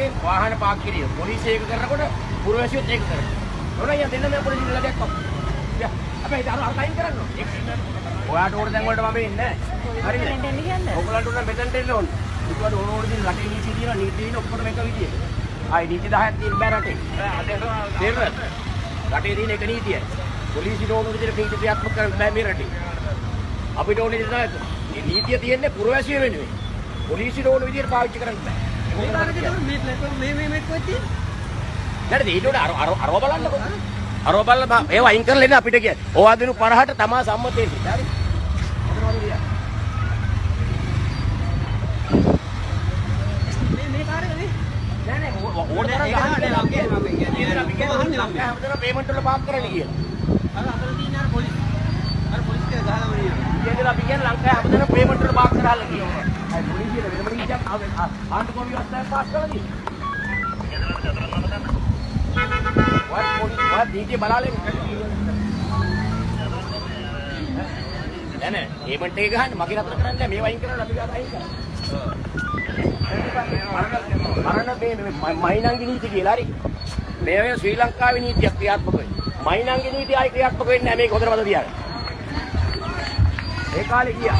වගේ වාහන පාක් කිරීම. පොලිසිය ඒක කරනකොට පුරවැසියොත් ඒක කරනවා. නෝනා යන්න දෙන්න මම පොලිසියට ලඩයක් කොහොමද? අපි හිත අර අයින් කරන්න ඕනේ. ඔයාට ඕන දැන් වලට මම එන්නේ නැහැ. හරිද? ඔයගලන්ට උන මෙතනට එන්න ඕනේ. ඒකට ඕන ඕන දින රටේ නීති තියෙනවා නීති තියෙන ඔක්කොම එක විදියට. ආයි නීති 10ක් තියෙන බෑ රටේ. තේරුණාද? රටේ තියෙන එක නීතියයි. පොලිසියට ඕන විදිහට නීති ක්‍රියාත්මක කරන්න බෑ මේ රටේ. අපිට ඕන මේ නීතිය තියෙන්නේ පුරවැසිය වෙනුවෙන්. පොලිසියට ඕන විදිහට පාවිච්චි කරන්න බෑ. මේ තාරකේ මේ මේ මේ මේ කොහෙද තියෙන්නේ? නැද්ද ඊට උඩ අර අර අරව බලන්නකො. අරව බලලා ඒව අයින් කරලා එන්න අපිට කියන්නේ. ඕවා දෙනු 50ට තමා සම්මත වෙන්නේ. හරි? මේ මේ තාරකේ මේ නෑ නෑ ඕන තරම් ඒක නෑ, ලංකාවේ මම කියන්නේ. අපි කියන්නේ ලංකාවේ හැමදේම පේමන්ට් වල පාක් කරන්න කියලා. අර අතන තියෙන අර පොලිස් අර පොලිස් කෙනා ගහලා වරිනවා. ඉතින් අපි කියන්නේ ලංකාවේ හැමදේම පේමන්ට් වල පාක් කරලා කියනවා. අය පොලිසියට වෙනම නීතියක් ආවේ ආන්දර කොමිය අස්තය පාස් කරලා තියෙනවා. වත් පොලිස් වත් නීතිය බලාලේ නෑ නෑ පේමන්ට් එක ගහන්න මගේ නතර කරන්නේ නෑ මේවා අයින් කරලා අපි ගාත අයින් කරා. මරණ මේ මේ මයිනංගි නීති කියලා හරි. මේ වෙන ශ්‍රී ලංකාවේ නීතියක් ක්‍රියාත්මක වෙන්නේ. මයිනංගි නීතිය ආයි ක්‍රියාත්මක වෙන්නේ නැහැ මේක හොඳට මතක තියාගන්න. बेकार किया